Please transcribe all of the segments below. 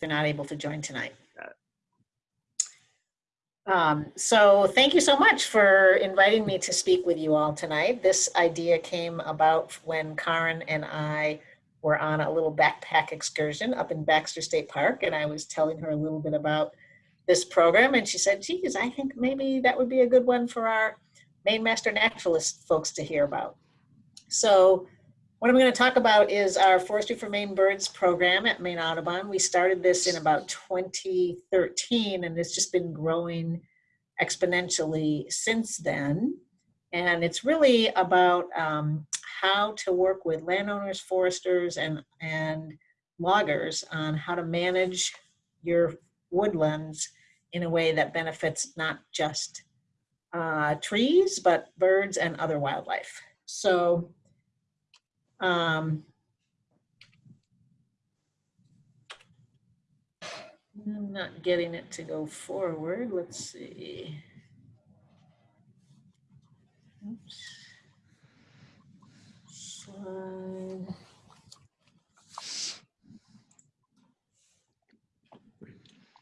they're not able to join tonight. Um, so thank you so much for inviting me to speak with you all tonight. This idea came about when Karen and I were on a little backpack excursion up in Baxter State Park and I was telling her a little bit about this program and she said, geez, I think maybe that would be a good one for our Maine Master Naturalist folks to hear about. So what I'm going to talk about is our Forestry for Maine Birds program at Maine Audubon. We started this in about 2013 and it's just been growing exponentially since then. And it's really about um, how to work with landowners, foresters, and, and loggers on how to manage your woodlands in a way that benefits not just uh, trees, but birds and other wildlife. So um, I'm not getting it to go forward. Let's see. Oops. Slide.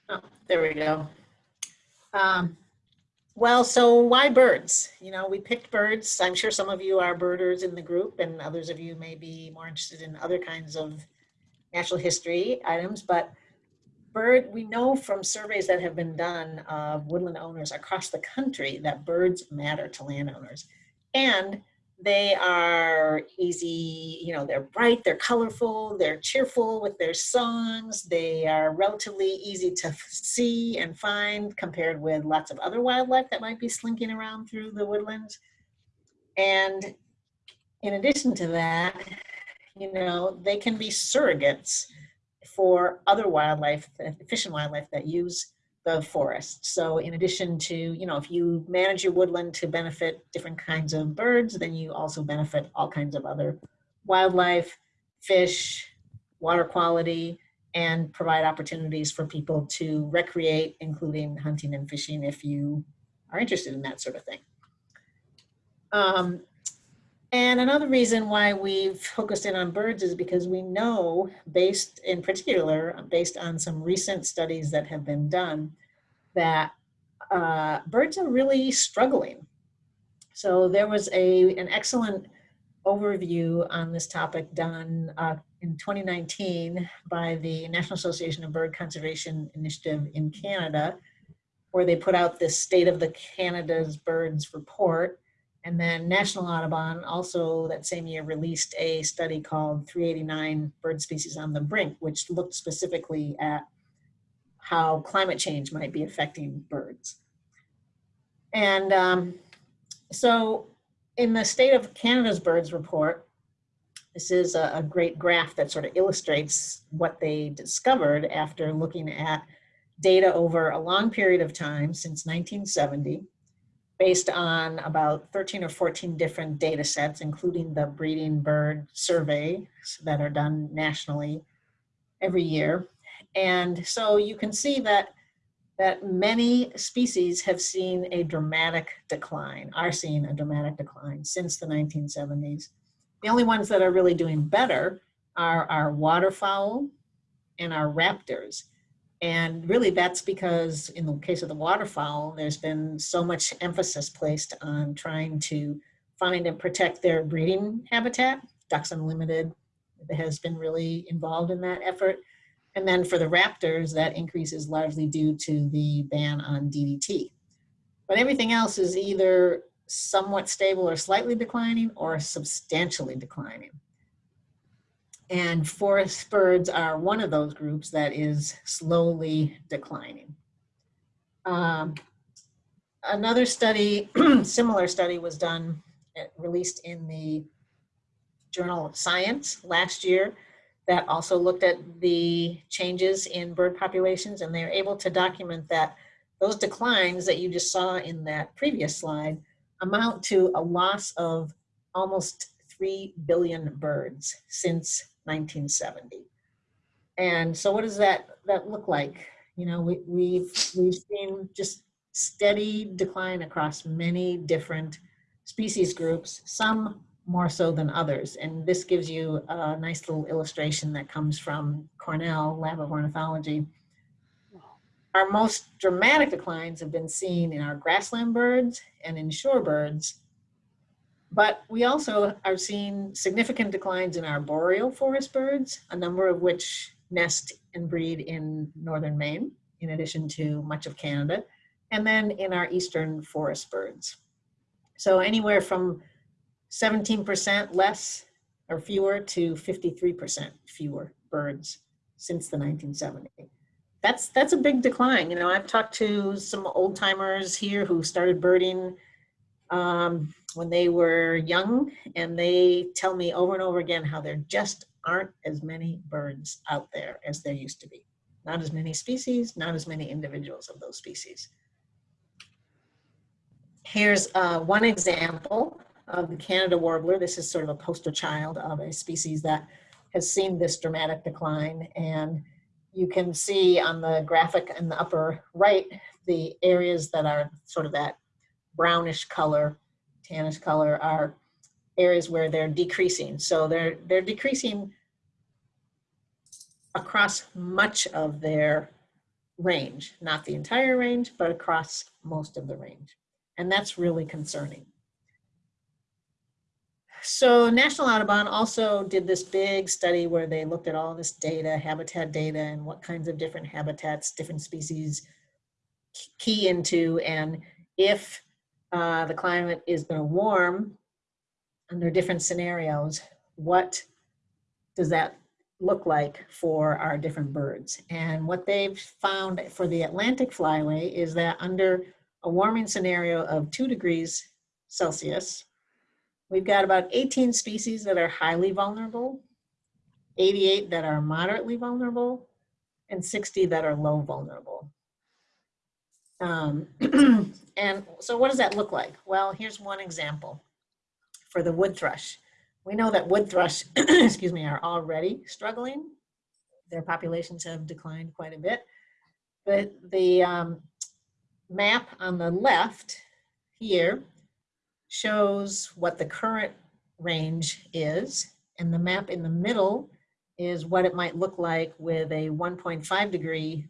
Oh, there we go. Um, well, so why birds? You know, we picked birds. I'm sure some of you are birders in the group and others of you may be more interested in other kinds of natural history items, but bird, we know from surveys that have been done of woodland owners across the country that birds matter to landowners. And they are easy, you know, they're bright, they're colorful, they're cheerful with their songs. They are relatively easy to see and find compared with lots of other wildlife that might be slinking around through the woodlands. And in addition to that, you know, they can be surrogates for other wildlife, uh, fish and wildlife that use the forest. So in addition to, you know, if you manage your woodland to benefit different kinds of birds, then you also benefit all kinds of other wildlife, fish, water quality, and provide opportunities for people to recreate, including hunting and fishing if you are interested in that sort of thing. Um, and another reason why we've focused in on birds is because we know, based in particular, based on some recent studies that have been done, that uh, birds are really struggling. So there was a, an excellent overview on this topic done uh, in 2019 by the National Association of Bird Conservation Initiative in Canada, where they put out this State of the Canada's Birds report and then National Audubon also that same year released a study called 389 Bird Species on the Brink, which looked specifically at how climate change might be affecting birds. And um, so in the State of Canada's Birds report, this is a, a great graph that sort of illustrates what they discovered after looking at data over a long period of time since 1970 based on about 13 or 14 different data sets, including the breeding bird survey that are done nationally every year. And so you can see that that many species have seen a dramatic decline, are seeing a dramatic decline since the 1970s. The only ones that are really doing better are our waterfowl and our raptors. And really that's because in the case of the waterfowl, there's been so much emphasis placed on trying to find and protect their breeding habitat. Ducks Unlimited has been really involved in that effort. And then for the raptors, that increase is largely due to the ban on DDT. But everything else is either somewhat stable or slightly declining or substantially declining. And forest birds are one of those groups that is slowly declining. Um, another study, similar study was done, eh, released in the Journal of Science last year that also looked at the changes in bird populations and they were able to document that those declines that you just saw in that previous slide amount to a loss of almost 3 billion birds since 1970. And so what does that, that look like? You know, we, we've, we've seen just steady decline across many different species groups, some more so than others. And this gives you a nice little illustration that comes from Cornell Lab of Ornithology. Our most dramatic declines have been seen in our grassland birds and in shorebirds, but we also are seeing significant declines in our boreal forest birds, a number of which nest and breed in northern Maine, in addition to much of Canada, and then in our eastern forest birds. So anywhere from 17% less or fewer to 53% fewer birds since the 1970s. That's, that's a big decline. You know, I've talked to some old timers here who started birding um, when they were young and they tell me over and over again how there just aren't as many birds out there as there used to be. Not as many species, not as many individuals of those species. Here's uh, one example of the Canada warbler. This is sort of a poster child of a species that has seen this dramatic decline. And you can see on the graphic in the upper right, the areas that are sort of that brownish color, tannish color are areas where they're decreasing. So they're, they're decreasing across much of their range, not the entire range, but across most of the range. And that's really concerning. So National Audubon also did this big study where they looked at all this data, habitat data, and what kinds of different habitats, different species key into, and if uh, the climate is going to warm under different scenarios, what does that look like for our different birds? And what they've found for the Atlantic flyway is that under a warming scenario of two degrees Celsius, We've got about 18 species that are highly vulnerable, 88 that are moderately vulnerable, and 60 that are low vulnerable. Um, and so what does that look like? Well, here's one example for the wood thrush. We know that wood thrush, excuse me, are already struggling. Their populations have declined quite a bit. But the um, map on the left here shows what the current range is, and the map in the middle is what it might look like with a 1.5 degree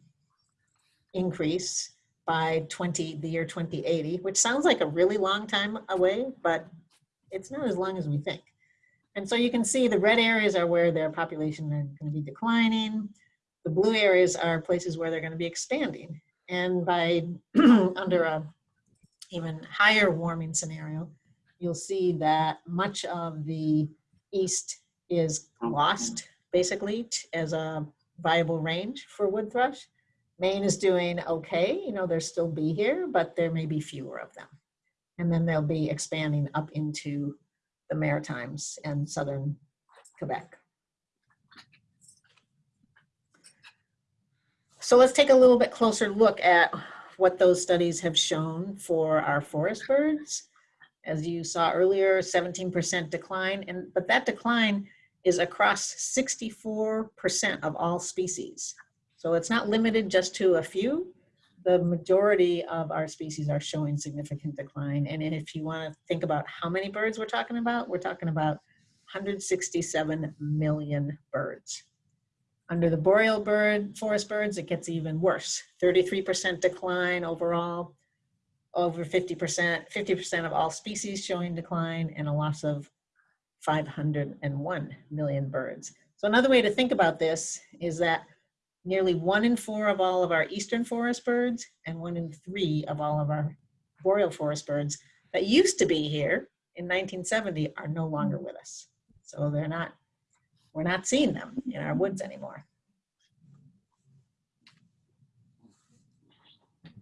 increase by 20, the year 2080, which sounds like a really long time away, but it's not as long as we think. And so you can see the red areas are where their population are going to be declining. The blue areas are places where they're going to be expanding. And by under a even higher warming scenario, you'll see that much of the east is lost basically as a viable range for wood thrush. Maine is doing okay, you know, they'll still be here, but there may be fewer of them. And then they'll be expanding up into the Maritimes and southern Quebec. So let's take a little bit closer look at what those studies have shown for our forest birds. As you saw earlier, 17% decline, and but that decline is across 64% of all species. So it's not limited just to a few. The majority of our species are showing significant decline. And if you want to think about how many birds we're talking about, we're talking about 167 million birds. Under the boreal bird, forest birds, it gets even worse. 33% decline overall, over 50%, 50% of all species showing decline, and a loss of 501 million birds. So another way to think about this is that nearly one in four of all of our eastern forest birds and one in three of all of our boreal forest birds that used to be here in 1970 are no longer with us. So they're not we're not seeing them in our woods anymore.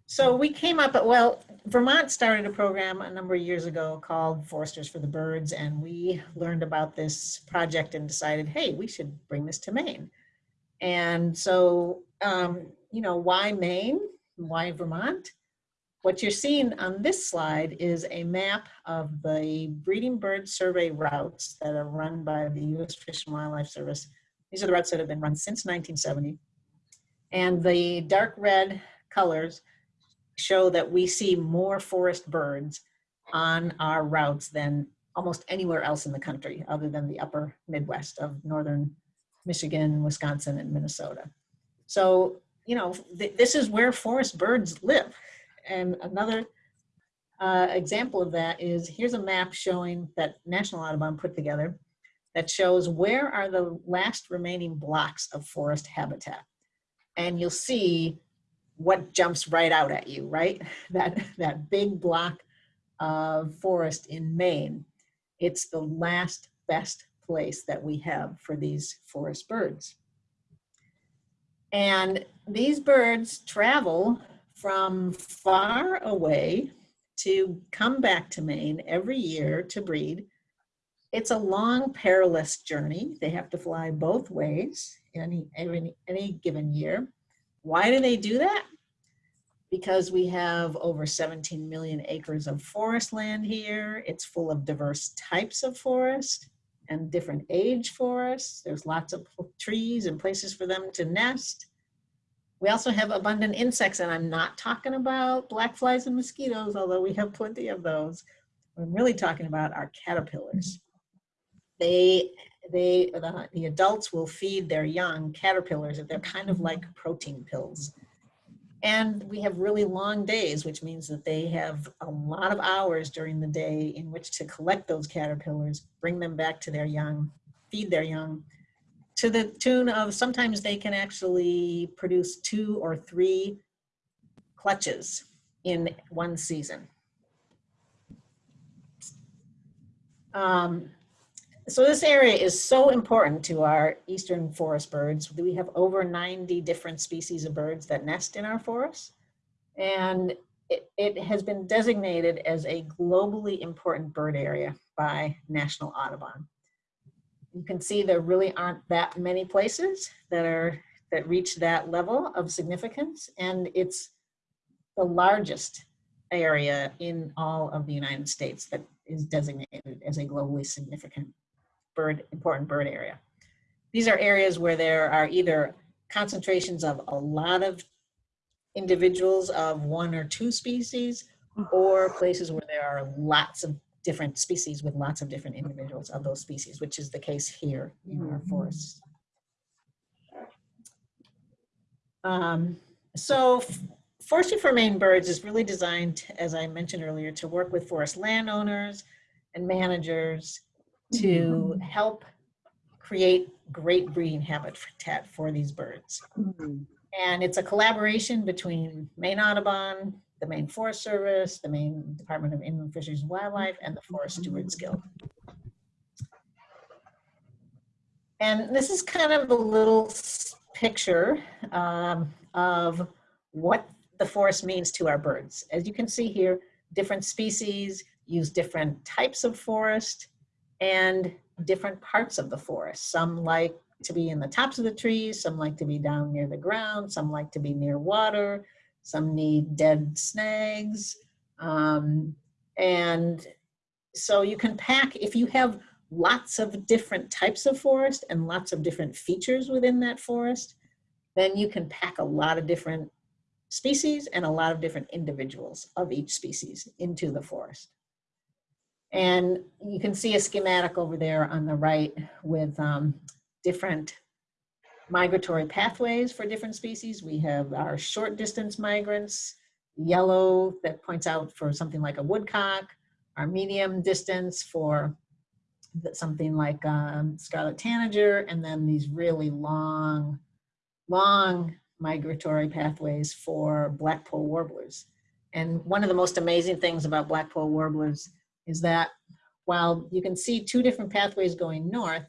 So we came up, well, Vermont started a program a number of years ago called Foresters for the Birds, and we learned about this project and decided, hey, we should bring this to Maine. And so, um, you know, why Maine? Why Vermont? What you're seeing on this slide is a map of the breeding bird survey routes that are run by the U.S. Fish and Wildlife Service. These are the routes that have been run since 1970. And the dark red colors show that we see more forest birds on our routes than almost anywhere else in the country other than the upper Midwest of northern Michigan, Wisconsin, and Minnesota. So, you know, th this is where forest birds live. And another uh, example of that is here's a map showing that National Audubon put together that shows where are the last remaining blocks of forest habitat. And you'll see what jumps right out at you, right? That, that big block of forest in Maine. It's the last best place that we have for these forest birds. And these birds travel from far away to come back to Maine every year to breed. It's a long, perilous journey. They have to fly both ways any, any, any given year. Why do they do that? Because we have over 17 million acres of forest land here. It's full of diverse types of forest and different age forests. There's lots of trees and places for them to nest. We also have abundant insects, and I'm not talking about black flies and mosquitoes, although we have plenty of those. I'm really talking about our caterpillars. They, they, the, the adults will feed their young caterpillars, and they're kind of like protein pills. And we have really long days, which means that they have a lot of hours during the day in which to collect those caterpillars, bring them back to their young, feed their young, to the tune of sometimes they can actually produce two or three clutches in one season. Um, so this area is so important to our eastern forest birds. We have over 90 different species of birds that nest in our forests. And it, it has been designated as a globally important bird area by National Audubon you can see there really aren't that many places that are that reach that level of significance and it's the largest area in all of the United States that is designated as a globally significant bird important bird area. These are areas where there are either concentrations of a lot of individuals of one or two species or places where there are lots of different species with lots of different individuals of those species, which is the case here in our mm-hmm. forests. Um, so Forestry for Maine Birds is really designed, as I mentioned earlier, to work with forest landowners and managers to mm-hmm. help create great breeding habitat for these birds. Mm -hmm. And it's a collaboration between Maine Audubon, the Maine Forest Service, the Maine Department of Inland Fisheries and Wildlife, and the Forest Stewards Guild. And this is kind of a little picture um, of what the forest means to our birds. As you can see here, different species use different types of forest and different parts of the forest. Some like to be in the tops of the trees, some like to be down near the ground, some like to be near water, some need dead snags. Um, and so you can pack, if you have lots of different types of forest and lots of different features within that forest, then you can pack a lot of different species and a lot of different individuals of each species into the forest. And you can see a schematic over there on the right with um, different migratory pathways for different species. We have our short distance migrants, yellow that points out for something like a woodcock, our medium distance for something like um, scarlet tanager, and then these really long, long migratory pathways for blackpoll warblers. And one of the most amazing things about blackpoll warblers is that while you can see two different pathways going north,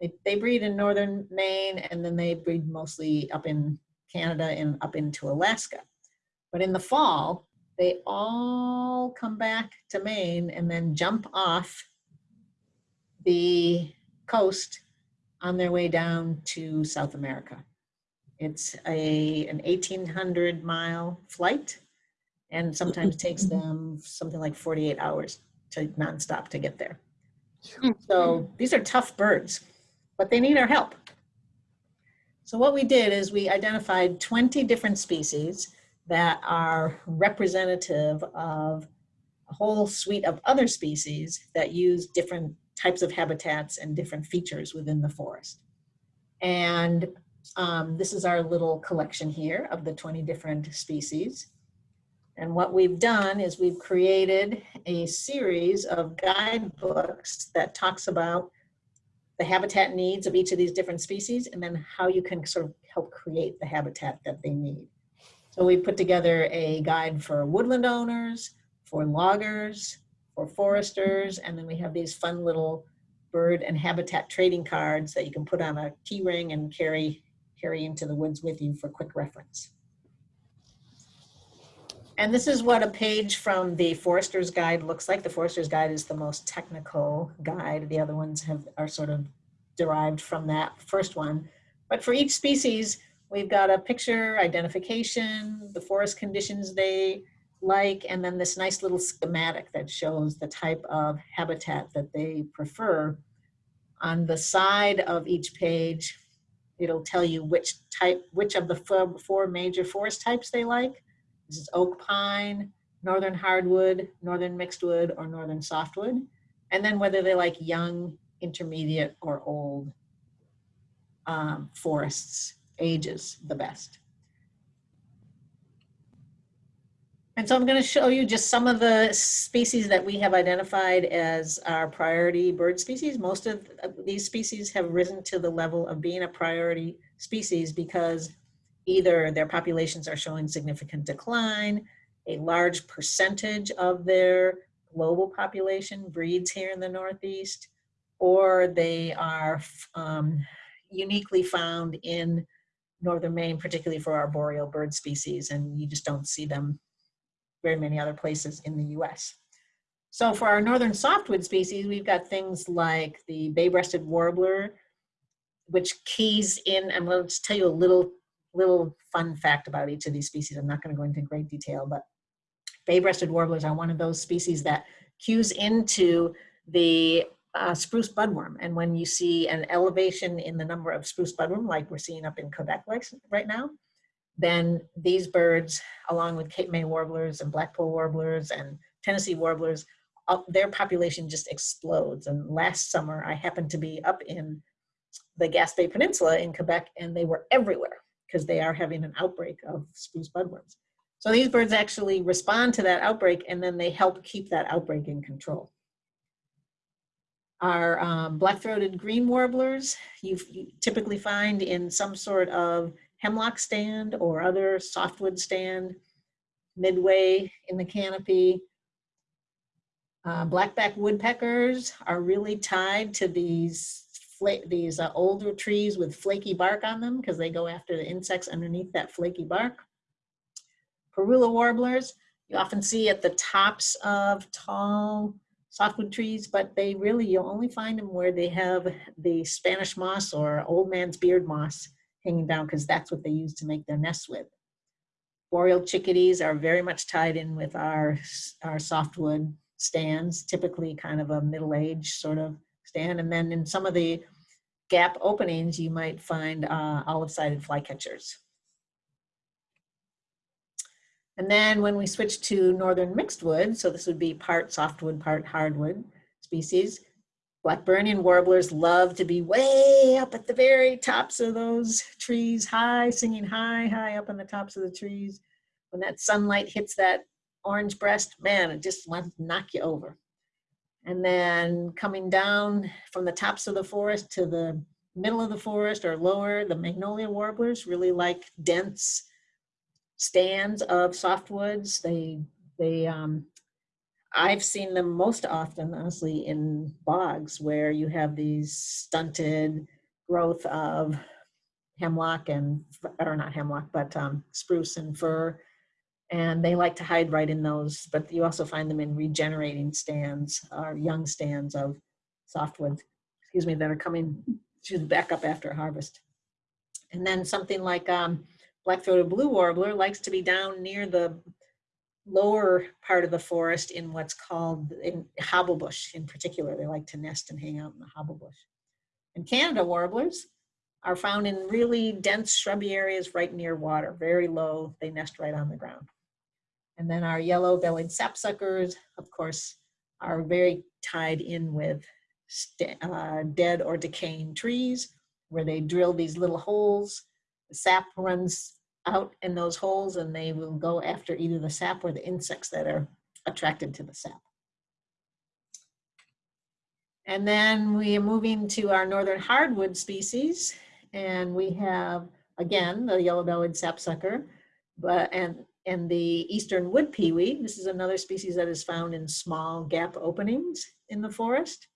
they, they breed in northern Maine and then they breed mostly up in Canada and up into Alaska. But in the fall, they all come back to Maine and then jump off the coast on their way down to South America. It's a, an 1800 mile flight and sometimes takes them something like 48 hours to nonstop to get there. So these are tough birds but they need our help. So what we did is we identified 20 different species that are representative of a whole suite of other species that use different types of habitats and different features within the forest. And um, this is our little collection here of the 20 different species. And what we've done is we've created a series of guidebooks that talks about the habitat needs of each of these different species and then how you can sort of help create the habitat that they need. So we put together a guide for woodland owners, for loggers, for foresters, and then we have these fun little bird and habitat trading cards that you can put on a key ring and carry, carry into the woods with you for quick reference. And this is what a page from the Forester's Guide looks like. The Forester's Guide is the most technical guide. The other ones have are sort of derived from that first one. But for each species, we've got a picture, identification, the forest conditions they like, and then this nice little schematic that shows the type of habitat that they prefer. On the side of each page, it'll tell you which type, which of the four, major forest types they like. This is oak pine, northern hardwood, northern mixed wood, or northern softwood. And then whether they like young, intermediate, or old um, forests, ages the best. And so I'm going to show you just some of the species that we have identified as our priority bird species. Most of these species have risen to the level of being a priority species because either their populations are showing significant decline, a large percentage of their global population breeds here in the Northeast, or they are um, uniquely found in Northern Maine, particularly for our boreal bird species, and you just don't see them very many other places in the US. So for our northern softwood species, we've got things like the bay-breasted warbler, which keys in, and we'll just tell you a little, little fun fact about each of these species. I'm not gonna go into great detail, but bay-breasted warblers are one of those species that cues into the uh, spruce budworm. And when you see an elevation in the number of spruce budworm, like we're seeing up in Quebec right now, then these birds, along with Cape May warblers and Blackpoll warblers and Tennessee warblers, uh, their population just explodes. And last summer, I happened to be up in the Gaspé Peninsula in Quebec, and they were everywhere because they are having an outbreak of spruce budworms. So these birds actually respond to that outbreak, and then they help keep that outbreak in control. Our um, black-throated green warblers, you typically find in some sort of hemlock stand or other softwood stand midway in the canopy. Uh, black-backed woodpeckers are really tied to these these uh, older trees with flaky bark on them because they go after the insects underneath that flaky bark. Parula warblers, you often see at the tops of tall softwood trees, but they really, you'll only find them where they have the Spanish moss or old man's beard moss hanging down because that's what they use to make their nests with. Boreal chickadees are very much tied in with our, our softwood stands, typically kind of a middle-aged sort of stand. And then in some of the gap openings, you might find uh, olive-sided flycatchers. And then when we switch to northern mixed wood, so this would be part softwood, part hardwood species, Blackburnian warblers love to be way up at the very tops of those trees, high, singing high, high up on the tops of the trees. When that sunlight hits that orange breast, man, it just wants to knock you over. And then coming down from the tops of the forest to the middle of the forest or lower, the magnolia warblers really like dense stands of softwoods. They, they um, I've seen them most often, honestly, in bogs where you have these stunted growth of hemlock and, or not hemlock, but um, spruce and fir. And they like to hide right in those, but you also find them in regenerating stands or young stands of softwood, excuse me, that are coming to the back up after harvest. And then something like um, black-throated blue warbler likes to be down near the lower part of the forest in what's called in hobblebush in particular. They like to nest and hang out in the hobblebush. And Canada warblers are found in really dense shrubby areas right near water, very low. They nest right on the ground. And then our yellow-bellied sapsuckers, of course, are very tied in with uh, dead or decaying trees where they drill these little holes. The sap runs out in those holes and they will go after either the sap or the insects that are attracted to the sap. And then we are moving to our northern hardwood species. And we have, again, the yellow-bellied sapsucker, but and, and the eastern wood pewee. This is another species that is found in small gap openings in the forest.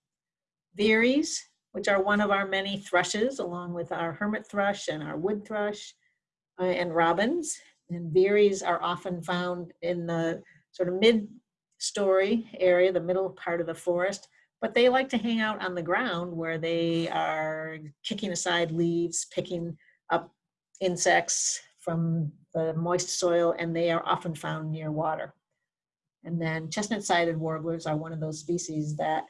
Veeries, which are one of our many thrushes, along with our hermit thrush and our wood thrush uh, and robins. And veeries are often found in the sort of mid-story area, the middle part of the forest, but they like to hang out on the ground where they are kicking aside leaves, picking up insects from the moist soil, and they are often found near water. And then chestnut-sided warblers are one of those species that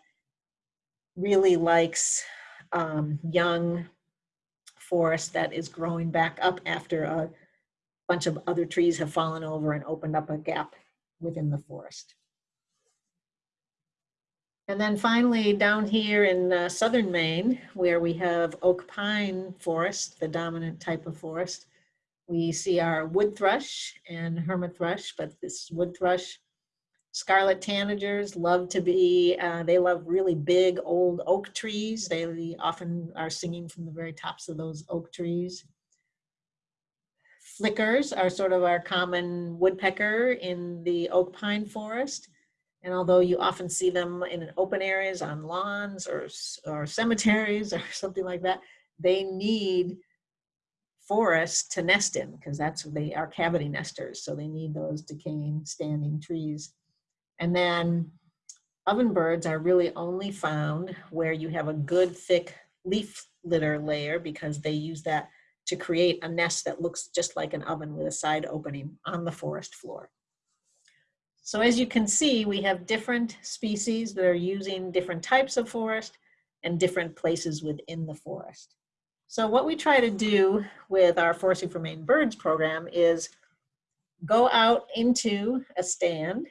really likes um, young forest that is growing back up after a bunch of other trees have fallen over and opened up a gap within the forest. And then finally, down here in uh, southern Maine, where we have oak pine forest, the dominant type of forest, we see our wood thrush and hermit thrush, but this wood thrush, scarlet tanagers love to be, uh, they love really big old oak trees. They often are singing from the very tops of those oak trees. Flickers are sort of our common woodpecker in the oak pine forest. And although you often see them in open areas on lawns or, or cemeteries or something like that, they need forests to nest in because that's they are cavity nesters. So they need those decaying standing trees. And then ovenbirds are really only found where you have a good thick leaf litter layer because they use that to create a nest that looks just like an oven with a side opening on the forest floor. So as you can see, we have different species that are using different types of forest and different places within the forest. So what we try to do with our Forestry for Maine Birds program is go out into a stand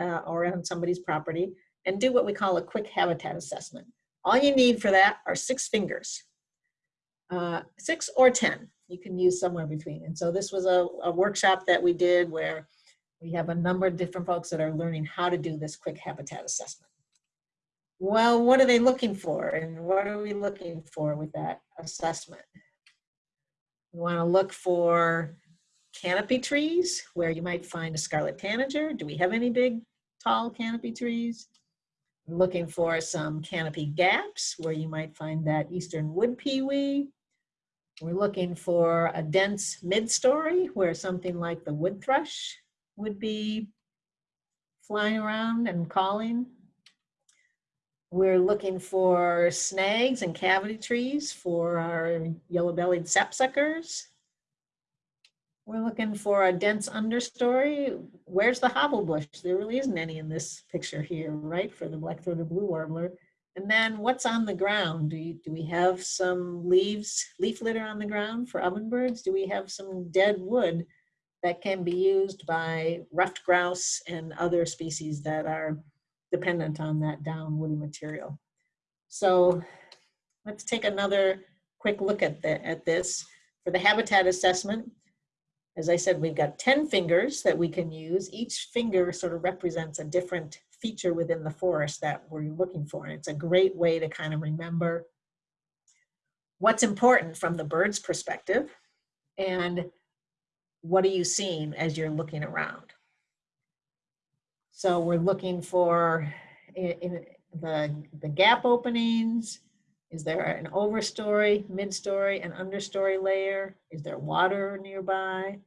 uh, or on somebody's property and do what we call a quick habitat assessment. All you need for that are six fingers, uh, six or 10. You can use somewhere between. And so this was a, a workshop that we did where we have a number of different folks that are learning how to do this quick habitat assessment. Well, what are they looking for? And what are we looking for with that assessment? We want to look for canopy trees where you might find a scarlet tanager. Do we have any big, tall canopy trees? Looking for some canopy gaps where you might find that eastern wood pewee. We're looking for a dense mid-story where something like the wood thrush would be flying around and calling. We're looking for snags and cavity trees for our yellow-bellied sapsuckers. We're looking for a dense understory. Where's the hobblebush? There really isn't any in this picture here, right, for the black-throated blue warbler. And then what's on the ground? Do, you, do we have some leaves, leaf litter on the ground for ovenbirds? Do we have some dead wood that can be used by ruffed grouse and other species that are dependent on that down woody material. So let's take another quick look at, the, at this. For the habitat assessment, as I said, we've got 10 fingers that we can use. Each finger sort of represents a different feature within the forest that we're looking for. And it's a great way to kind of remember what's important from the bird's perspective and what are you seeing as you're looking around? So we're looking for in, the, the gap openings. Is there an overstory, midstory, and understory layer? Is there water nearby?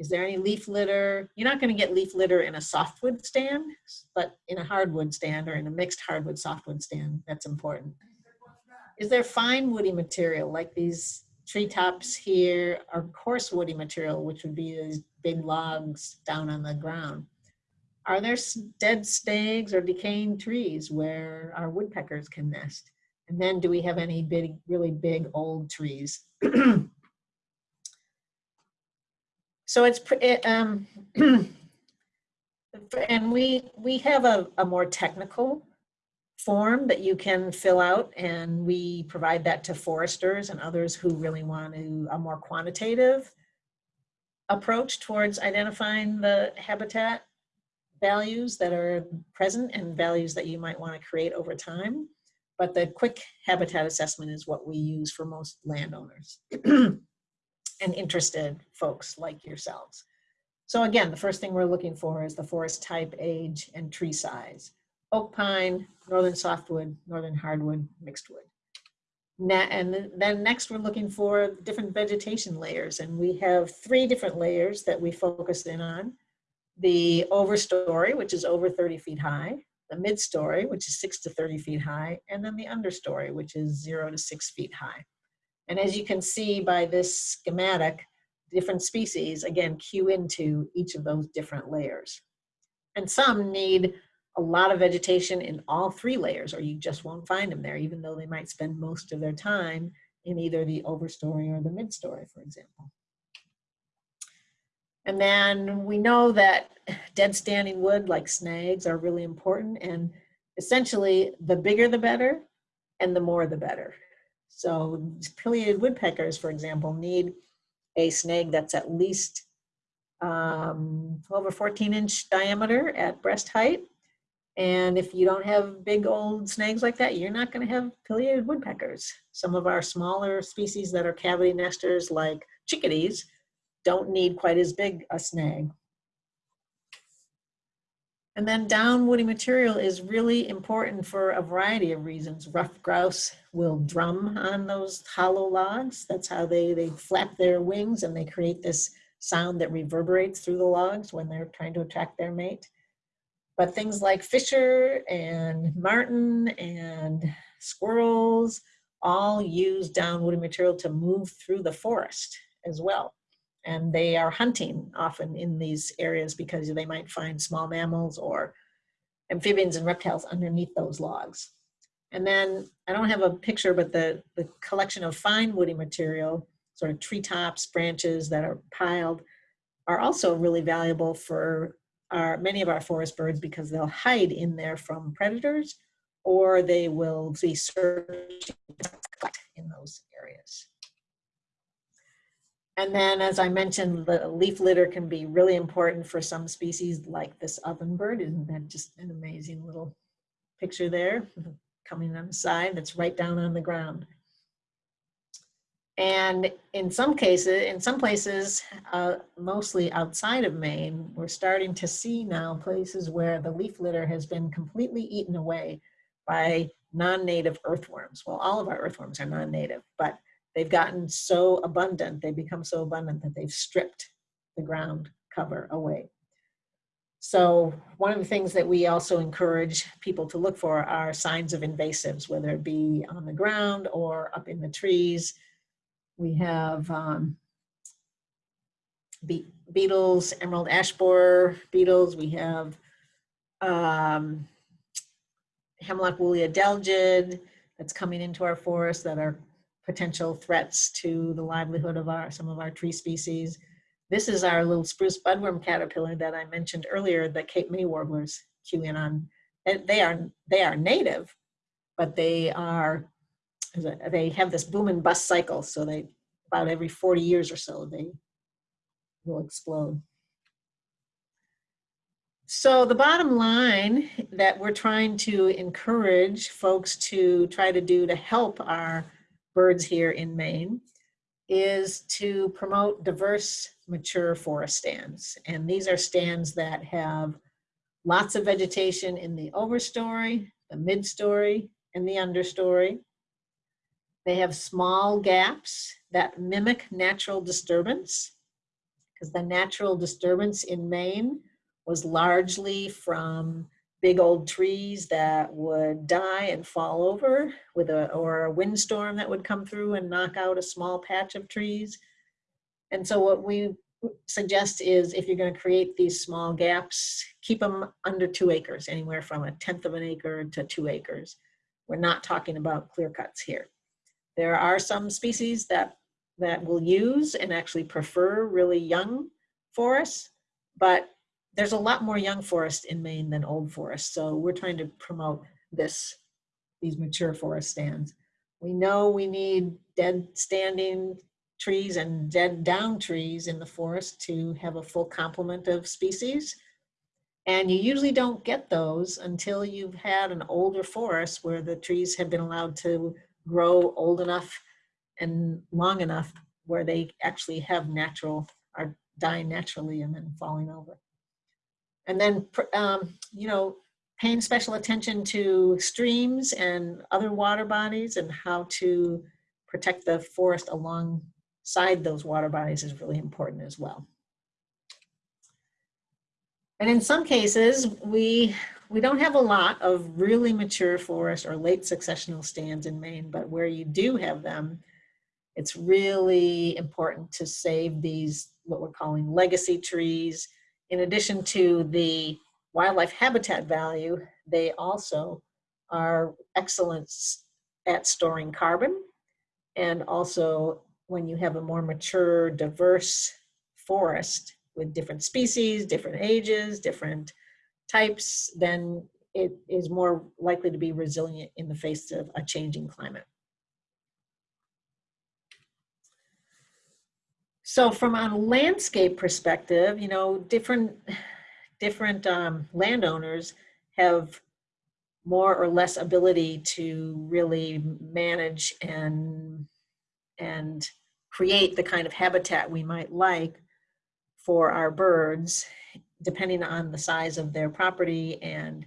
Is there any leaf litter? You're not going to get leaf litter in a softwood stand, but in a hardwood stand or in a mixed hardwood softwood stand, that's important. Is there fine woody material like these treetops here are coarse woody material, which would be these big logs down on the ground. Are there dead snags or decaying trees where our woodpeckers can nest? And then do we have any big, really big old trees? so it's, it, um, and we, we have a, a more technical form that you can fill out and we provide that to foresters and others who really want to, a more quantitative approach towards identifying the habitat values that are present and values that you might want to create over time. But the quick habitat assessment is what we use for most landowners and interested folks like yourselves. So again, the first thing we're looking for is the forest type, age, and tree size. Oak pine, northern softwood, northern hardwood, mixed wood. And then next we're looking for different vegetation layers and we have three different layers that we focused in on. The overstory, which is over 30 feet high, the midstory, which is six to 30 feet high, and then the understory, which is zero to six feet high. And as you can see by this schematic, different species, again, cue into each of those different layers. And some need a lot of vegetation in all three layers, or you just won't find them there, even though they might spend most of their time in either the overstory or the midstory, for example. And then we know that dead standing wood like snags are really important and essentially the bigger the better and the more the better. So pileated woodpeckers, for example, need a snag that's at least um, 12 or 14 inch diameter at breast height. And if you don't have big old snags like that, you're not going to have pileated woodpeckers. Some of our smaller species that are cavity nesters like chickadees don't need quite as big a snag. And then down woody material is really important for a variety of reasons. Ruffed grouse will drum on those hollow logs. That's how they, they flap their wings and they create this sound that reverberates through the logs when they're trying to attract their mate. But things like fisher and marten and squirrels all use down woody material to move through the forest as well and they are hunting often in these areas because they might find small mammals or amphibians and reptiles underneath those logs. And then I don't have a picture, but the, the collection of fine woody material, sort of treetops, branches that are piled, are also really valuable for our, many of our forest birds because they'll hide in there from predators or they will be searching in those areas. And then, as I mentioned, the leaf litter can be really important for some species like this ovenbird. Isn't that just an amazing little picture there coming on the side that's right down on the ground. And in some cases, in some places, uh, mostly outside of Maine, we're starting to see now places where the leaf litter has been completely eaten away by non-native earthworms. Well, all of our earthworms are non-native, but they've gotten so abundant, they become so abundant that they've stripped the ground cover away. So one of the things that we also encourage people to look for are signs of invasives, whether it be on the ground or up in the trees. We have um, be beetles, emerald ash borer beetles. We have um, hemlock woolly adelgid that's coming into our forest that are potential threats to the livelihood of our some of our tree species. This is our little spruce budworm caterpillar that I mentioned earlier that Cape May warblers cue in on. They are they are native, but they are they have this boom and bust cycle. So they about every 40 years or so they will explode. So the bottom line that we're trying to encourage folks to try to do to help our birds here in Maine is to promote diverse mature forest stands. And these are stands that have lots of vegetation in the overstory, the midstory, and the understory. They have small gaps that mimic natural disturbance because the natural disturbance in Maine was largely from big old trees that would die and fall over with a or a windstorm that would come through and knock out a small patch of trees. And so what we suggest is if you're going to create these small gaps, keep them under two acres, anywhere from a tenth of an acre to two acres. We're not talking about clear cuts here. There are some species that that will use and actually prefer really young forests, but there's a lot more young forest in Maine than old forest. So we're trying to promote this, these mature forest stands. We know we need dead standing trees and dead down trees in the forest to have a full complement of species. And you usually don't get those until you've had an older forest where the trees have been allowed to grow old enough and long enough where they actually have natural, are dying naturally and then falling over. And then, um, you know, paying special attention to streams and other water bodies and how to protect the forest alongside those water bodies is really important as well. And in some cases, we, we don't have a lot of really mature forest or late successional stands in Maine, but where you do have them, it's really important to save these, what we're calling legacy trees. In addition to the wildlife habitat value, they also are excellent at storing carbon. And also when you have a more mature, diverse forest with different species, different ages, different types, then it is more likely to be resilient in the face of a changing climate. So from a landscape perspective, you know, different, different um, landowners have more or less ability to really manage and, and create the kind of habitat we might like for our birds, depending on the size of their property and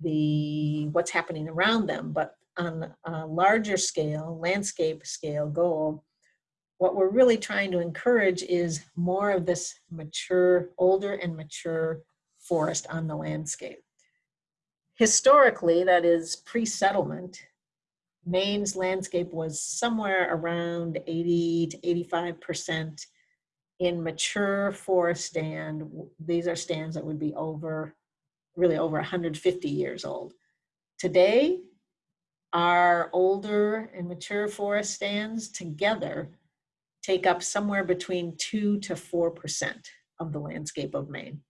the what's happening around them. But on a larger scale, landscape scale goal, what we're really trying to encourage is more of this mature, older and mature forest on the landscape. Historically, that is pre-settlement, Maine's landscape was somewhere around 80 to 85% in mature forest stand. These are stands that would be over, really over 150 years old. Today, our older and mature forest stands together take up somewhere between 2 to 4% of the landscape of Maine.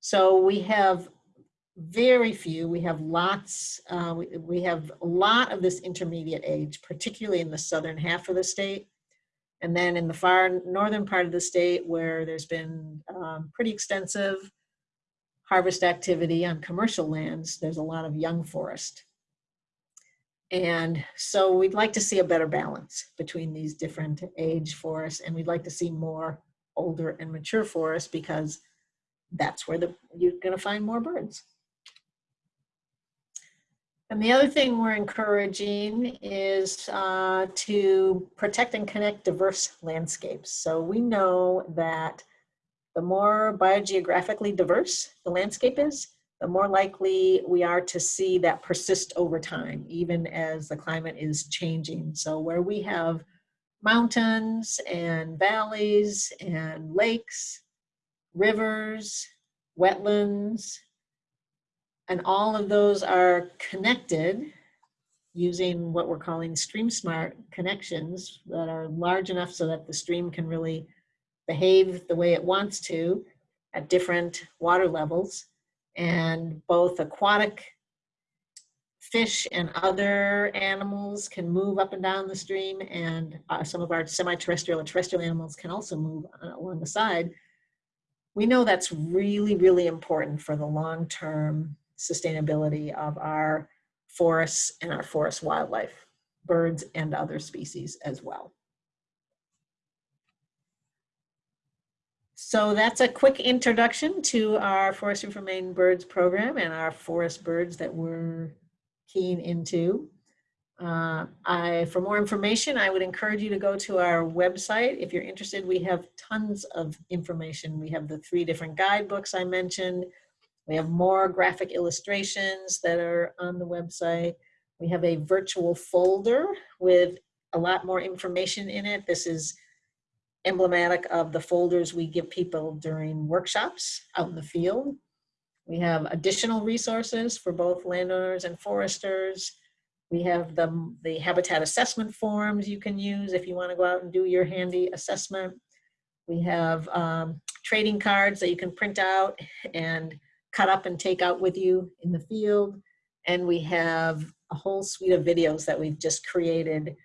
So we have very few, we have lots, uh, we, we have a lot of this intermediate age, particularly in the southern half of the state. And then in the far northern part of the state where there's been um, pretty extensive harvest activity on commercial lands, there's a lot of young forest. And so we'd like to see a better balance between these different age forests and we'd like to see more older and mature forests because that's where the, you're gonna find more birds. And the other thing we're encouraging is uh, to protect and connect diverse landscapes. So we know that the more biogeographically diverse the landscape is, the more likely we are to see that persist over time, even as the climate is changing. So where we have mountains and valleys and lakes, rivers, wetlands, and all of those are connected using what we're calling stream smart connections that are large enough so that the stream can really behave the way it wants to at different water levels and both aquatic fish and other animals can move up and down the stream and uh, some of our semi-terrestrial and terrestrial animals can also move uh, along the side. We know that's really, really important for the long-term sustainability of our forests and our forest wildlife, birds and other species as well. So that's a quick introduction to our Forestry for Maine Birds program and our forest birds that we're keen into. Uh, I, for more information, I would encourage you to go to our website. If you're interested, we have tons of information. We have the three different guidebooks I mentioned. We have more graphic illustrations that are on the website. We have a virtual folder with a lot more information in it. This is emblematic of the folders we give people during workshops out in the field. We have additional resources for both landowners and foresters. We have the, the habitat assessment forms you can use if you want to go out and do your handy assessment. We have um, trading cards that you can print out and cut up and take out with you in the field. And we have a whole suite of videos that we've just created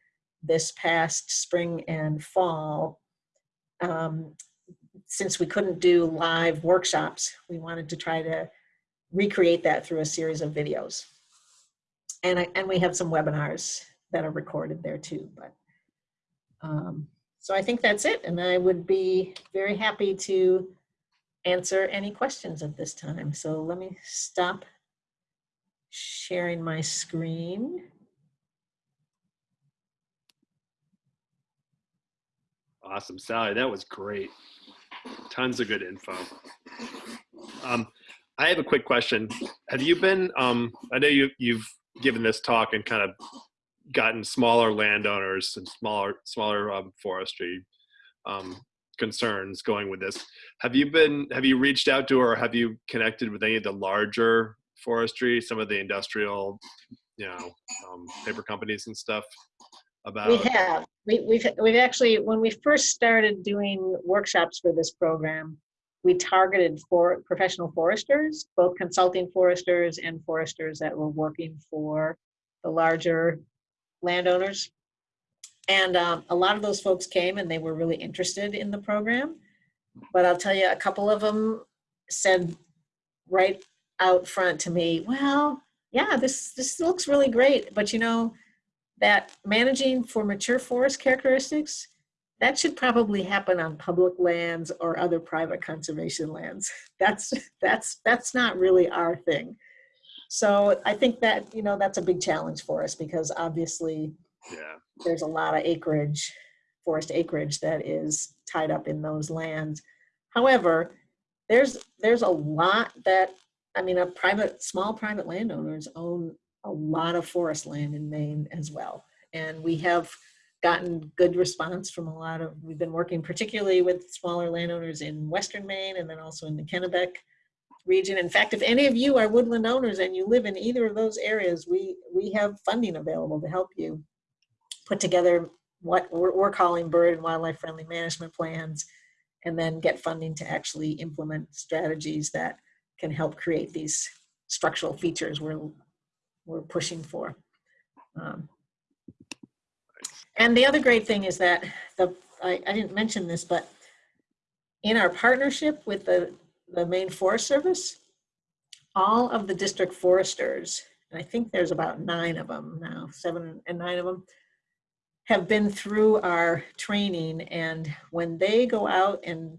this past spring and fall. Um, since we couldn't do live workshops, we wanted to try to recreate that through a series of videos. And, I, and we have some webinars that are recorded there too. But um, so I think that's it. And I would be very happy to answer any questions at this time. So let me stop sharing my screen. Awesome, Sally, that was great. Tons of good info. Um, I have a quick question. Have you been, um, I know you, you've given this talk and kind of gotten smaller landowners and smaller, smaller um, forestry um, concerns going with this. Have you been, have you reached out to or have you connected with any of the larger forestry, some of the industrial, you know, um, paper companies and stuff about? We have. We, we've, we've actually, when we first started doing workshops for this program, we targeted for professional foresters, both consulting foresters and foresters that were working for the larger landowners. And um, a lot of those folks came and they were really interested in the program. But I'll tell you, a couple of them said right out front to me, well, yeah, this, this looks really great. But you know, that managing for mature forest characteristics, that should probably happen on public lands or other private conservation lands. That's, that's, that's not really our thing. So I think that, you know, that's a big challenge for us because obviously Yeah, there's a lot of acreage, forest acreage that is tied up in those lands. However, there's, there's a lot that, I mean, a private, small private landowners own a lot of forest land in Maine as well. And we have gotten good response from a lot of, we've been working particularly with smaller landowners in Western Maine and then also in the Kennebec region. In fact, if any of you are woodland owners and you live in either of those areas, we, we have funding available to help you put together what we're, we're calling bird and wildlife friendly management plans and then get funding to actually implement strategies that can help create these structural features we're, we're pushing for. Um, and the other great thing is that the I, I didn't mention this, but in our partnership with the, the Maine Forest Service, all of the district foresters, and I think there's about nine of them now, seven and nine of them, have been through our training. And when they go out and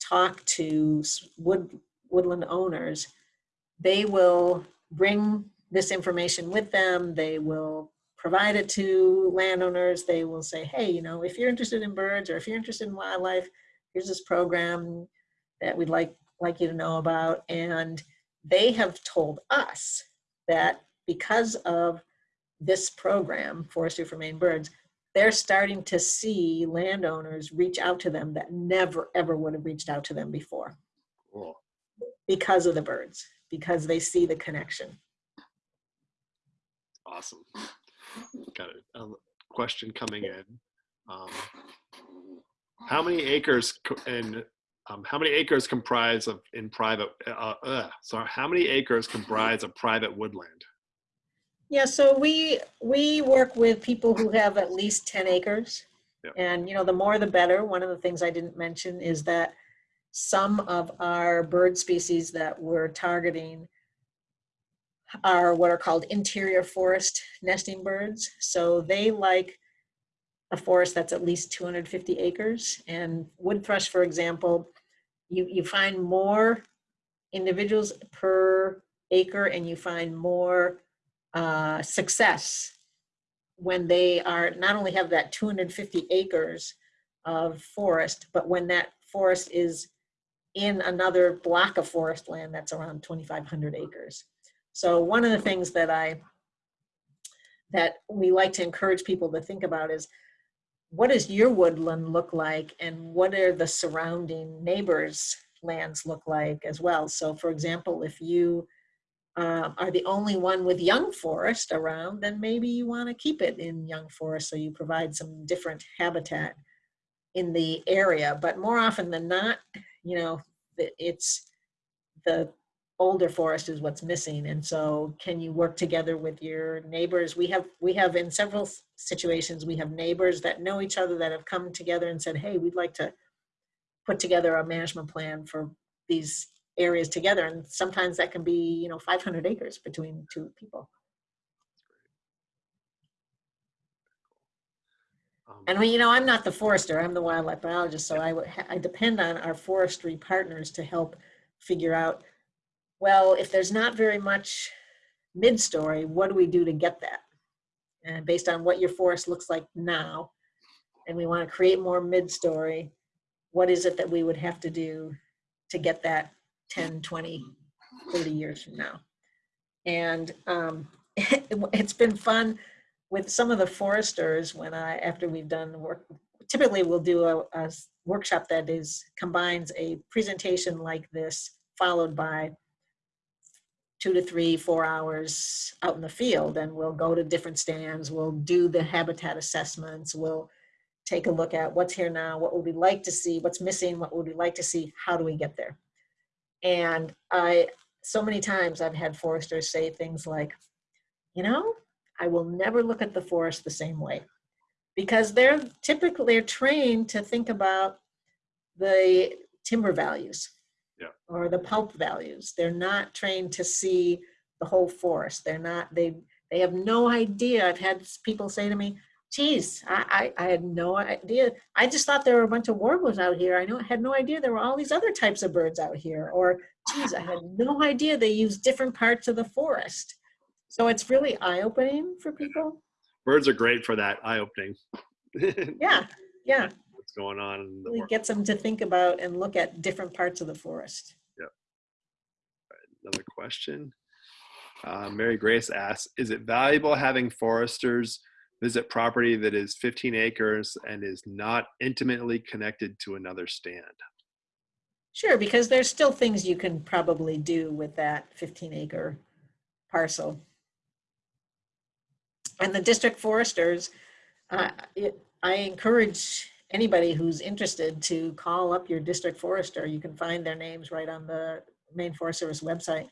talk to wood, woodland owners, they will bring this information with them. They will provide it to landowners. They will say, hey, you know, if you're interested in birds or if you're interested in wildlife, here's this program that we'd like, like you to know about. And they have told us that because of this program, Forestry for Maine Birds, they're starting to see landowners reach out to them that never, ever would have reached out to them before cool. because of the birds, because they see the connection. Awesome. Got a, a question coming in. Um, how many acres in um, how many acres comprise of in private? Uh, uh, sorry, how many acres comprise of private woodland? Yeah, so we, we work with people who have at least 10 acres. Yep. And, you know, the more the better. One of the things I didn't mention is that some of our bird species that we're targeting are what are called interior forest nesting birds. So they like a forest that's at least 250 acres. And wood thrush, for example, you, you find more individuals per acre and you find more uh, success when they are not only have that 250 acres of forest, but when that forest is in another block of forest land that's around 2,500 acres. So one of the things that I that we like to encourage people to think about is what does your woodland look like and what are the surrounding neighbors lands look like as well so for example if you uh, are the only one with young forest around, then maybe you want to keep it in young forest so you provide some different habitat in the area. But more often than not, you know, it's the older forest is what's missing. And so can you work together with your neighbors? We have, we have in several situations, we have neighbors that know each other that have come together and said, hey, we'd like to put together a management plan for these areas together. And sometimes that can be, you know, 500 acres between two people. Um, And we, you know, I'm not the forester, I'm the wildlife biologist, so I would, I depend on our forestry partners to help figure out, well, if there's not very much mid-story, what do we do to get that? And based on what your forest looks like now, and we want to create more mid-story, what is it that we would have to do to get that 10, 20, 30 years from now? And um, it's been fun with some of the foresters when I, after we've done work, typically we'll do a workshop that is, combines a presentation like this, followed by two to three, four hours out in the field, and we'll go to different stands, we'll do the habitat assessments, we'll take a look at what's here now, what would we like to see, what's missing, what would we like to see, how do we get there? And I, so many times I've had foresters say things like, you know, I will never look at the forest the same way because they're typically they're trained to think about the timber values Yeah. or the pulp values. They're not trained to see the whole forest. They're not they they have no idea. I've had people say to me, geez, I, I, I had no idea. I just thought there were a bunch of warblers out here. I know I had no idea there were all these other types of birds out here. Or geez, I had no idea they use different parts of the forest. So it's really eye-opening for people. birds are great for that eye opening. Yeah, yeah. Going on in the Really world? gets them to think about and look at different parts of the forest. Another question. Uh, Mary Grace asks, is it valuable having foresters visit property that is 15 acres and is not intimately connected to another stand? Sure, because there's still things you can probably do with that 15 acre parcel. And the district foresters, uh, it- I encourage anybody who's interested to call up your district forester. You can find their names right on the Maine Forest Service website.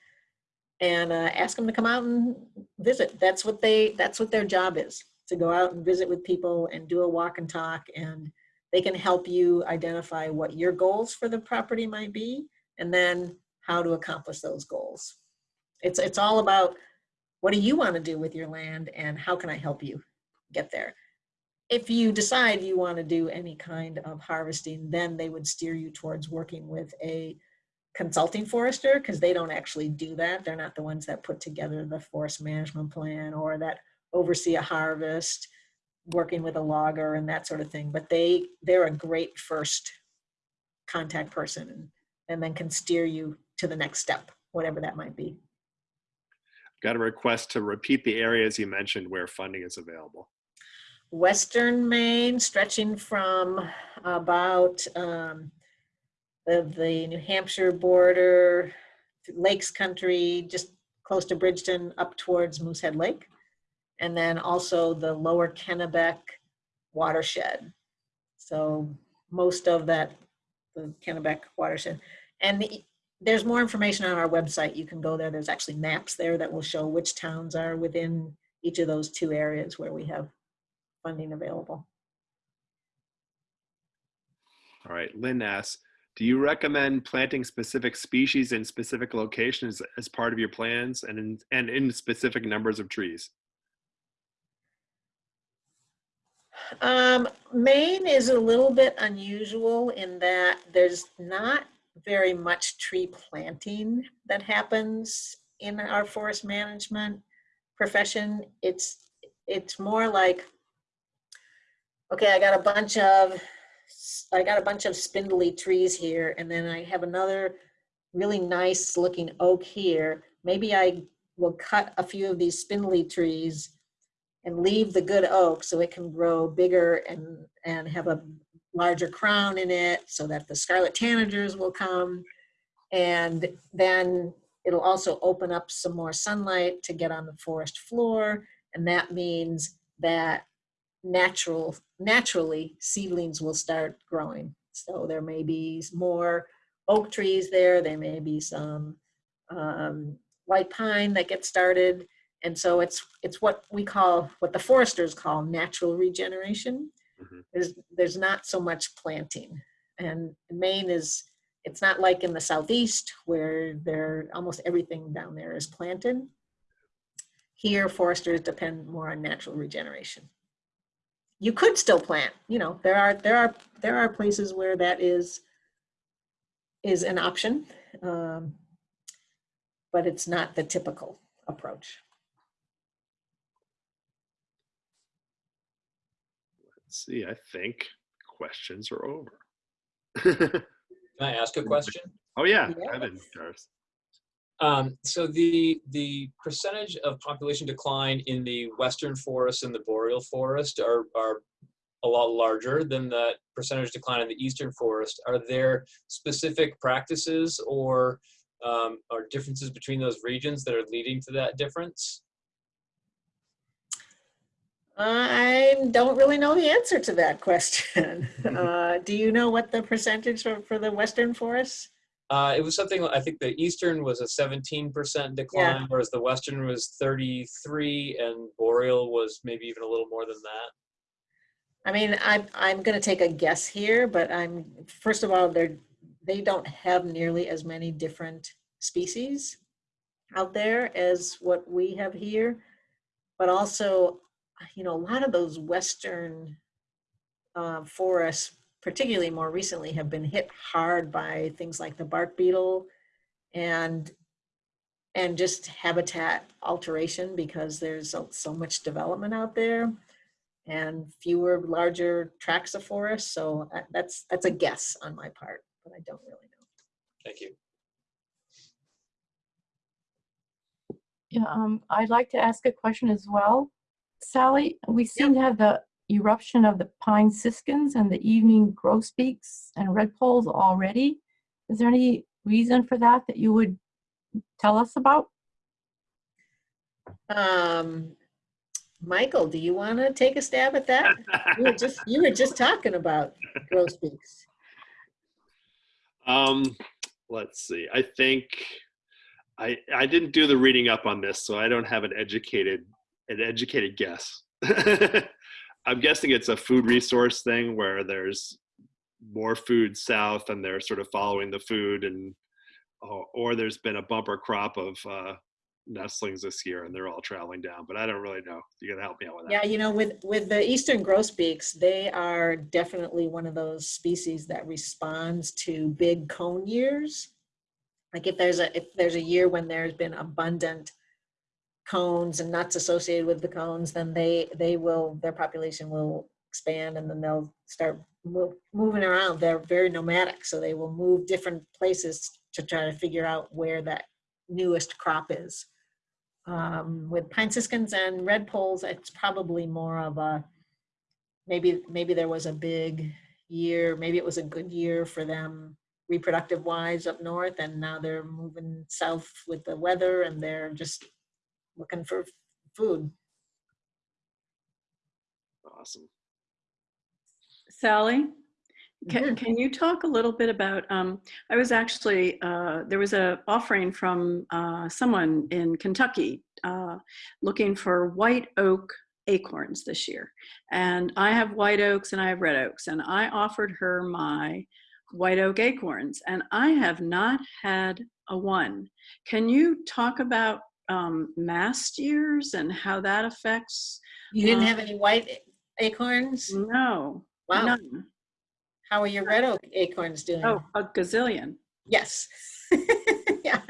And uh, ask them to come out and visit. That's what they, that's what their job is, to go out and visit with people and do a walk and talk. And they can help you identify what your goals for the property might be and then how to accomplish those goals. It's, it's all about what do you want to do with your land and how can I help you get there? If you decide you want to do any kind of harvesting, then they would steer you towards working with a consulting forester because they don't actually do that. They're not the ones that put together the forest management plan or that oversee a harvest working with a logger and that sort of thing. But they, they're a great first contact person and, and then can steer you to the next step, whatever that might be. Got a request to repeat the areas you mentioned where funding is available. Western Maine, stretching from about um, the, the New Hampshire border, Lakes Country, just close to Bridgton, up towards Moosehead Lake. And then also the lower Kennebec watershed. So most of that, the Kennebec watershed. And the- there's more information on our website. You can go there. There's actually maps there that will show which towns are within each of those two areas where we have funding available. All right, Lynn asks, do you recommend planting specific species in specific locations as part of your plans and in, and in specific numbers of trees? Um, Maine is a little bit unusual in that there's not very much tree planting that happens in our forest management profession. It's, it's more like, okay, I got a bunch of, I got a bunch of spindly trees here, and then I have another really nice looking oak here. Maybe I will cut a few of these spindly trees and leave the good oak so it can grow bigger and, and have a larger crown in it so that the scarlet tanagers will come. And then it'll also open up some more sunlight to get on the forest floor. And that means that natural, naturally seedlings will start growing. So there may be more oak trees there, there may be some um, white pine that gets started. And so it's, it's what we call, what the foresters call natural regeneration. Mhm. There's, there's not so much planting. And Maine is, it's not like in the southeast where there, almost everything down there is planted. Here, foresters depend more on natural regeneration. You could still plant, you know, there are, there are, there are places where that is, is an option. um, But it's not the typical approach. Let's see, I think questions are over. Can I ask a question? oh yeah, Yes. Evan, Doris. Um, so the the percentage of population decline in the western forest and the boreal forest are are a lot larger than the percentage decline in the eastern forest. Are there specific practices or um, or differences between those regions that are leading to that difference? I don't really know the answer to that question. Uh, Do you know what the percentage for, for the western forests? Uh, it was something I think the eastern was a 17% decline, whereas the western was 33, and boreal was maybe even a little more than that. I mean, I'm, I'm gonna take a guess here, but I'm, first of all, they're, they don't have nearly as many different species out there as what we have here. But also, you know, a lot of those western uh, forests, particularly more recently, have been hit hard by things like the bark beetle and and just habitat alteration because there's so, so much development out there and fewer larger tracts of forest. So uh, that's that's a guess on my part, but I don't really know. Thank you. Yeah, um, I'd like to ask a question as well. Sally, we seem to have the eruption of the pine siskins and the evening grosbeaks and redpolls already. Is there any reason for that that you would tell us about? Um, Michael, do you want to take a stab at that? You were just you were just talking about grosbeaks. Um, let's see. I think I I didn't do the reading up on this, so I don't have an educated an educated guess. I'm guessing it's a food resource thing where there's more food south and they're sort of following the food and or, or there's been a bumper crop of uh, nestlings this year and they're all traveling down. But I don't really know. You gotta help me out with that. Yeah, you know, with with the eastern grosbeaks, they are definitely one of those species that responds to big cone years. Like if there's a if there's a year when there's been abundant cones and nuts associated with the cones, then they they will their population will expand and then they'll start moving around. They're very nomadic, so they will move different places to try to figure out where that newest crop is. Um, with pine siskins and redpolls, it's probably more of a maybe maybe there was a big year, maybe it was a good year for them reproductive wise up north, and now they're moving south with the weather and they're just looking for food. Awesome. Sally, can, Mhm. can you talk a little bit about, um, I was actually, uh, there was a offering from, uh, someone in Kentucky, uh, looking for white oak acorns this year. And I have white oaks and I have red oaks and I offered her my white oak acorns and I have not had a one. Can you talk about, um, mast years and how that affects? You didn't Uh, have any white acorns? No, Wow. none. How are your red oak acorns doing? Oh, a gazillion. Yes. yeah.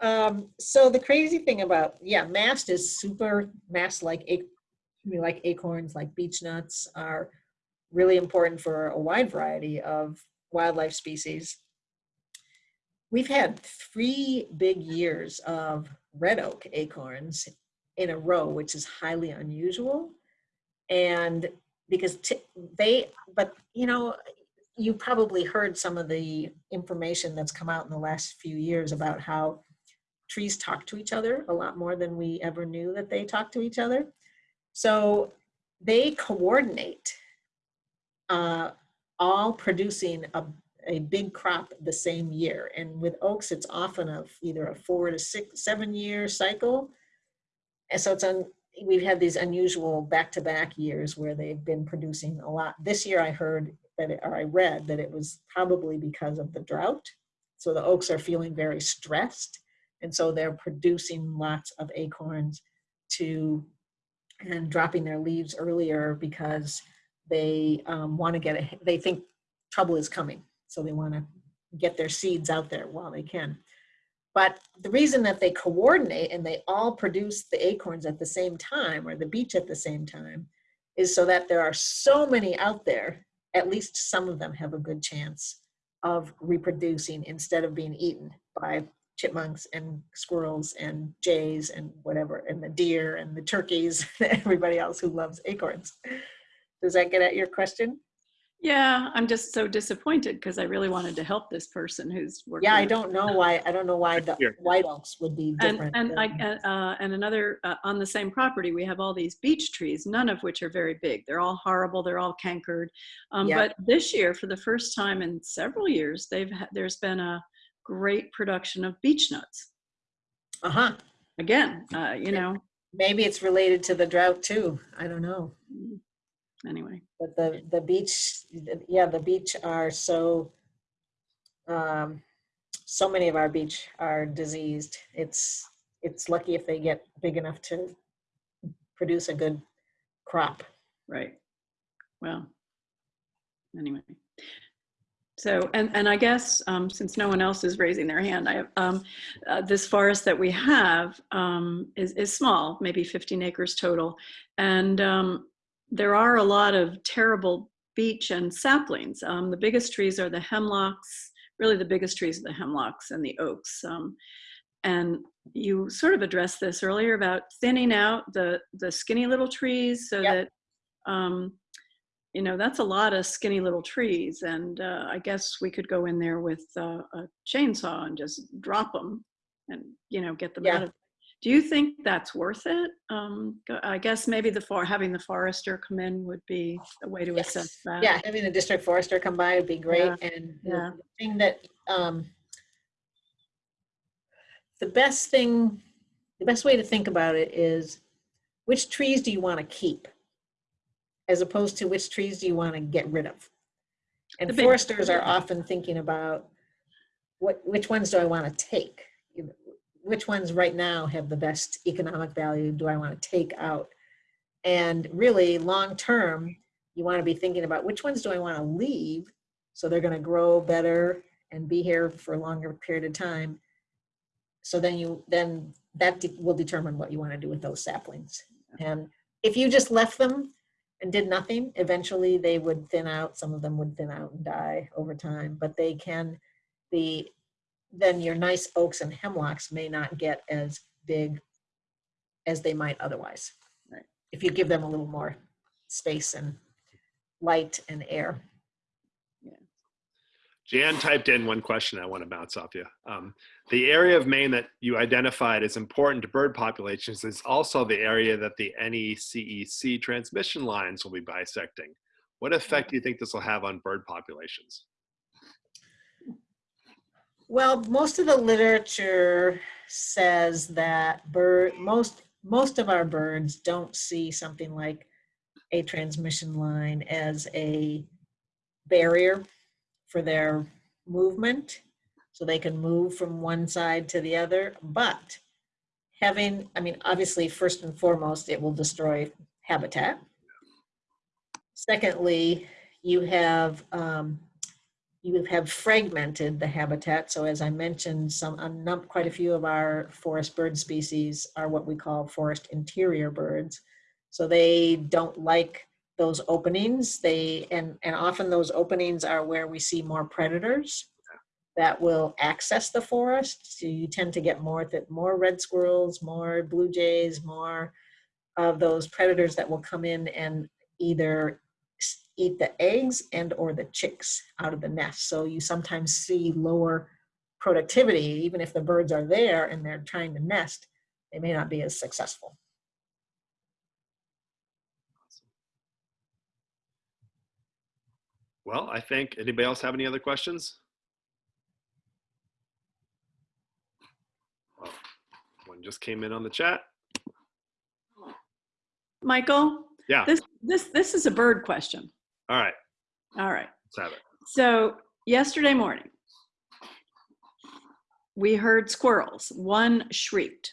um, so the crazy thing about yeah, mast is super mast like ac- like acorns, like beech nuts are really important for a wide variety of wildlife species. We've had three big years of red oak acorns in a row, which is highly unusual. And because they, but you know, you probably heard some of the information that's come out in the last few years about how trees talk to each other a lot more than we ever knew that they talk to each other. So they coordinate, uh, all producing a, a big crop the same year. And with oaks, it's often of either a four to six, seven year cycle. And so it's on, we've had these unusual back-to-back years where they've been producing a lot. This year I heard that, it- or I read that it was probably because of the drought. So the oaks are feeling very stressed. And so they're producing lots of acorns to, and dropping their leaves earlier because they um, want to get, ahe- they think trouble is coming. So they want to get their seeds out there while they can. But the reason that they coordinate and they all produce the acorns at the same time or the beech at the same time is so that there are so many out there, at least some of them have a good chance of reproducing instead of being eaten by chipmunks and squirrels and jays and whatever, and the deer and the turkeys, and everybody else who loves acorns. Does that get at your question? Yeah, I'm just so disappointed because I really wanted to help this person who's working. Yeah, I don't know why, I don't know why the Here. white oaks would be And, different. and I, than- uh, and another, uh, on the same property, we have all these beech trees, none of which are very big. They're all horrible, they're all cankered. Um, Yeah. but this year, for the first time in several years, they've, ha- there's been a great production of beech nuts. Uh-huh, Again, uh, you know, maybe it's related to the drought too, I don't know. Anyway. But the, the beech, yeah, the beech are so, um, so many of our beech are diseased. It's, it's lucky if they get big enough to produce a good crop. Right. Well, anyway. So, and, and I guess, um, since no one else is raising their hand, I, um, uh, this forest that we have, um, is, is small, maybe 15 acres total. And, um, there are a lot of terrible beech and saplings. Um, the biggest trees are the hemlocks, really the biggest trees are the hemlocks and the oaks. Um, and you sort of addressed this earlier about thinning out the, the skinny little trees so Yep. that, um, you know, that's a lot of skinny little trees. And uh, I guess we could go in there with uh, a chainsaw and just drop them and, you know, get them Yeah. out of. Do you think that's worth it? Um, I guess maybe the for having the forester come in would be a way to Yes. assess that. Yeah, having the district forester come by would be great. Yeah, And the thing that, um, the best thing, the best way to think about it is which trees do you want to keep? As opposed to which trees do you want to get rid of? And foresters are often thinking about what, which ones do I want to take? Which ones right now have the best economic value do I want to take out? And really, long-term, you want to be thinking about which ones do I want to leave so they're going to grow better and be here for a longer period of time. So then you then that de- will determine what you want to do with those saplings. And if you just left them and did nothing, eventually they would thin out. Some of them would thin out and die over time, but they can the then your nice oaks and hemlocks may not get as big as they might otherwise. Right. If you give them a little more space and light and air. Jan typed in one question I want to bounce off you. Um, the area of Maine that you identified as important to bird populations is also the area that the NECEC transmission lines will be bisecting. What effect do you think this will have on bird populations? Well, most of the literature says that bird, most, most of our birds don't see something like a transmission line as a barrier for their movement. So they can move from one side to the other, but having, I mean, obviously, first and foremost, it will destroy habitat. Secondly, you have, um, you have fragmented the habitat. So as I mentioned, some, a quite a few of our forest bird species are what we call forest interior birds. So they don't like those openings. They, and, and often those openings are where we see more predators that will access the forest. So you tend to get more, more red squirrels, more blue jays, more of those predators that will come in and either eat the eggs and or the chicks out of the nest. So you sometimes see lower productivity, even if the birds are there and they're trying to nest, they may not be as successful. Well, I think, anybody else have any other questions? Well, One just came in on the chat. Michael, Yeah, this, this, this is a bird question. all right, All right. let's have it. So yesterday morning, we heard squirrels. One shrieked.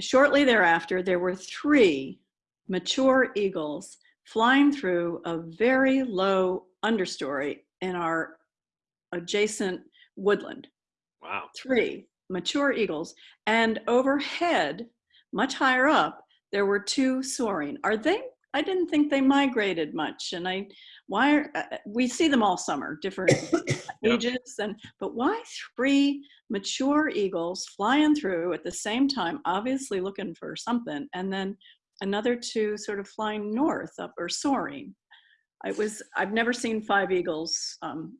Shortly thereafter, there were three mature eagles flying through a very low understory in our adjacent woodland. Wow. Three mature eagles. And overhead, much higher up, there were two soaring. Are they? I didn't think they migrated much. And I, why, are, uh, uh, we see them all summer, different ages and but why three mature eagles flying through at the same time obviously looking for something and then another two sort of flying north up or soaring i was i've never seen five eagles um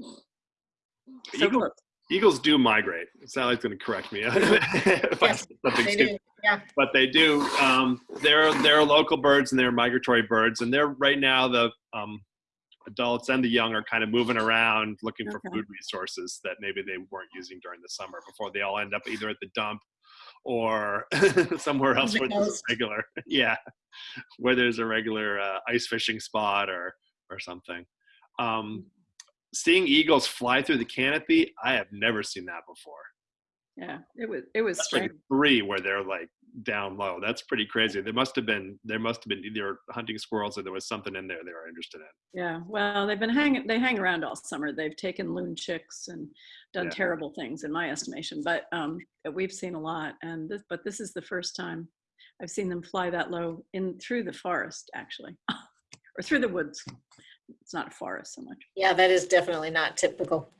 so Eagle- close. Eagles do migrate. Sally's going to correct me if I said something stupid. yeah. but they do. Um, they're they're local birds and they're migratory birds, and they're right now the um, adults and the young are kind of moving around looking for food resources that maybe they weren't using during the summer before they all end up either at the dump or somewhere else The where there's a regular yeah where there's a regular uh, ice fishing spot or or something. Um, seeing eagles fly through the canopy, I have never seen that before. yeah it was it was like three where they're like down low. That's pretty crazy. There must have been there must have been either hunting squirrels or there was something in there they were interested in. yeah well they've been hanging they hang around all summer they've taken loon chicks and done Yeah. terrible things in my estimation but um we've seen a lot and this but this is the first time i've seen them fly that low in through the forest actually or through the woods it's not a forest so much Yeah, that is definitely not typical.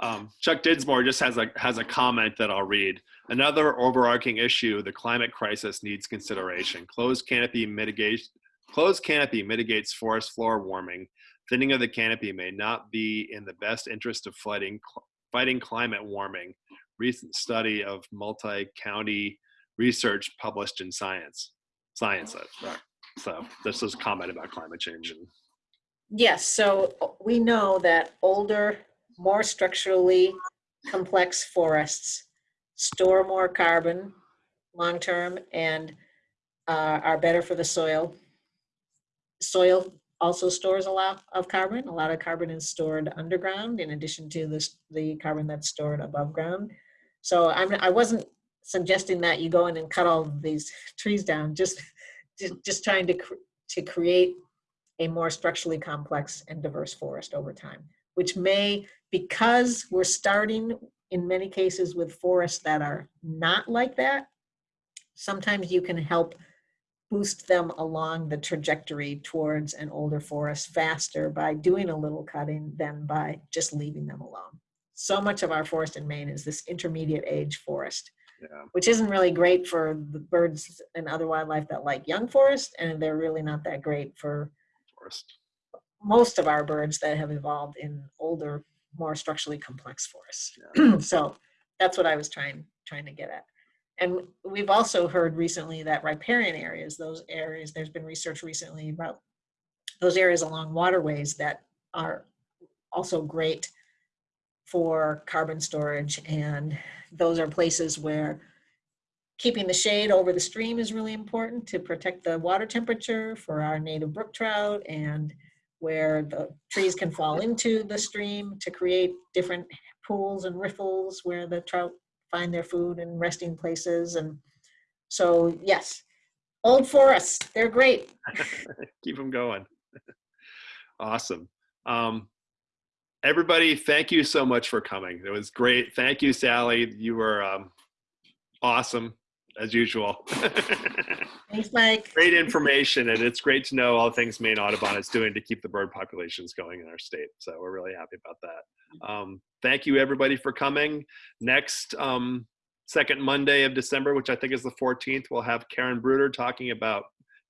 Um, Chuck Dinsmore just has a has a comment that I'll read. Another overarching issue: the climate crisis needs consideration. Closed canopy mitigates closed canopy mitigates forest floor warming. Thinning of the canopy may not be in the best interest of fighting fighting climate warming. Recent study of multi-county research published in Science. Science. uh, So this is comment about climate change and Yes, so we know that older, more structurally complex forests store more carbon long-term and uh, are better for the soil. Soil also stores a lot of carbon. A lot of carbon is stored underground in addition to this, the carbon that's stored above ground. So I'm, I wasn't suggesting that you go in and cut all these trees down, just, just, trying to, cr- to create a more structurally complex and diverse forest over time, which may, because we're starting in many cases with forests that are not like that, sometimes you can help boost them along the trajectory towards an older forest faster by doing a little cutting than by just leaving them alone. So much of our forest in Maine is this intermediate age forest yeah. which isn't really great for the birds and other wildlife that like young forest, and they're really not that great for forest. most of our birds that have evolved in older, more structurally complex forests. so that's what I was trying trying to get at. And we've also heard recently that riparian areas, those areas, there's been research recently about those areas along waterways that are also great for carbon storage. And those are places where keeping the shade over the stream is really important to protect the water temperature for our native brook trout and where the trees can fall into the stream to create different pools and riffles where the trout find their food and resting places. And so, yes, old forests, they're great. keep them going. awesome. Um, everybody, thank you so much for coming. It was great. Thank you, Sally. You were um, awesome as usual. Thanks, Mike. great information, and it's great to know all the things Maine Audubon is doing to keep the bird populations going in our state. So we're really happy about that. Um, thank you, everybody, for coming. Next um, second Monday of December, which I think is the 14th, we'll have Karen Bruder talking about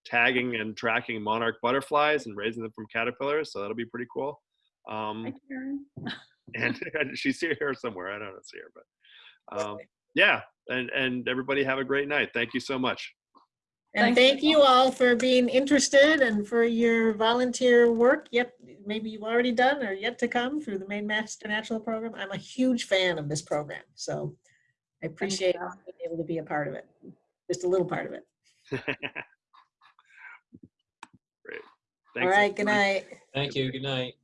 tagging and tracking monarch butterflies and raising them from caterpillars. So that'll be pretty cool. Um, Hi, Karen. and she's here somewhere. I don't see her, but um, yeah. And and everybody have a great night. Thank you so much. And Thanks. thank you all for being interested and for your volunteer work yet, maybe you've already done or yet to come through the Maine Master Naturalist Program. I'm a huge fan of this program, so I appreciate being able to be a part of it, just a little part of it. Great. All Thanks, right, good night. Thank you. Good night.